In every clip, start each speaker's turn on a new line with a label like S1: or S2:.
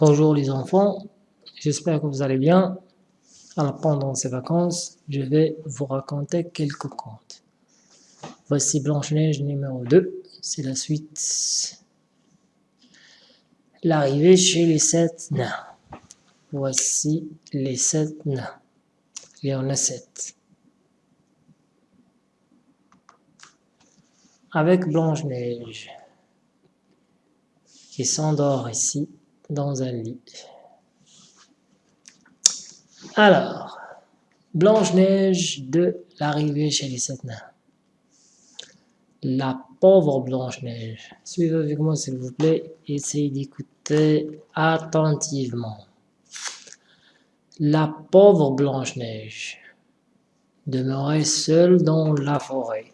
S1: Bonjour les enfants, j'espère que vous allez bien. Alors pendant ces vacances, je vais vous raconter quelques contes. Voici Blanche-Neige numéro 2, c'est la suite. L'arrivée chez les sept nains. Voici les sept nains. Il y en a sept. Avec Blanche-Neige, qui s'endort ici dans un lit. Alors, Blanche-Neige de l'arrivée chez les sept nains. La pauvre Blanche-Neige. Suivez avec moi s'il vous plaît, essayez d'écouter attentivement. La pauvre Blanche-Neige demeurait seule dans la forêt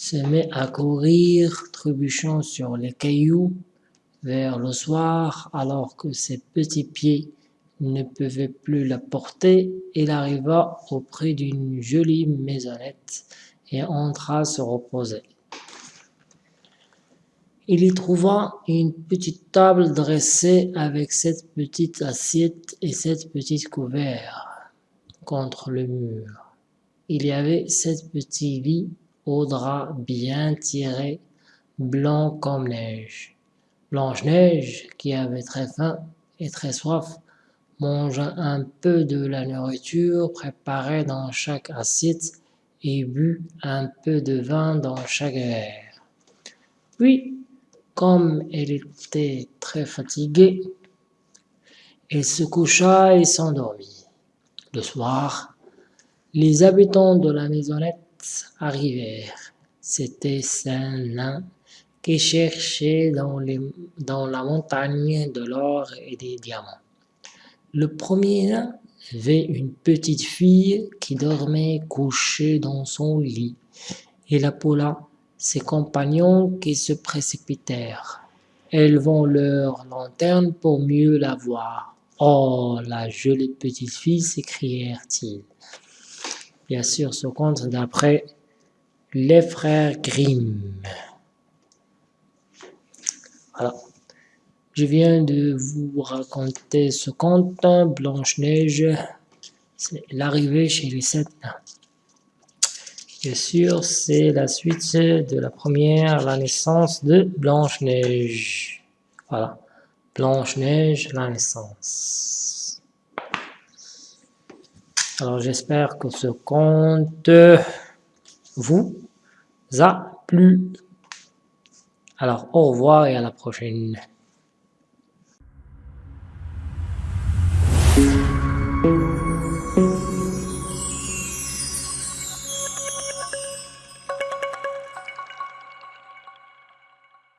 S1: se met à courir, trébuchant sur les cailloux, vers le soir, alors que ses petits pieds ne pouvaient plus la porter, il arriva auprès d'une jolie maisonnette et entra se reposer. Il y trouva une petite table dressée avec sept petites assiettes et sept petits couverts contre le mur. Il y avait sept petits lits aux draps bien tirés, blancs comme neige. Blanche-Neige, qui avait très faim et très soif, mangea un peu de la nourriture préparée dans chaque assiette et but un peu de vin dans chaque verre. Puis, comme elle était très fatiguée, elle se coucha et s'endormit. Le soir, les habitants de la maisonnette arrivèrent. C'était Saint-Nain qui cherchait dans, la montagne de l'or et des diamants. Le premier avait une petite fille qui dormait couchée dans son lit. Il appela ses compagnons qui se précipitèrent. Élevant leur lanterne pour mieux la voir. Oh, la jolie petite fille, s'écrièrent-ils. Bien sûr, ce conte d'après les frères Grimm. Voilà. Je viens de vous raconter ce conte, Blanche-Neige, c'est l'arrivée chez les sept. Bien sûr, c'est la suite de la première, la naissance de Blanche-Neige. Voilà, Blanche-Neige, la naissance. Alors j'espère que ce conte vous a plu. Alors, au revoir et à la prochaine.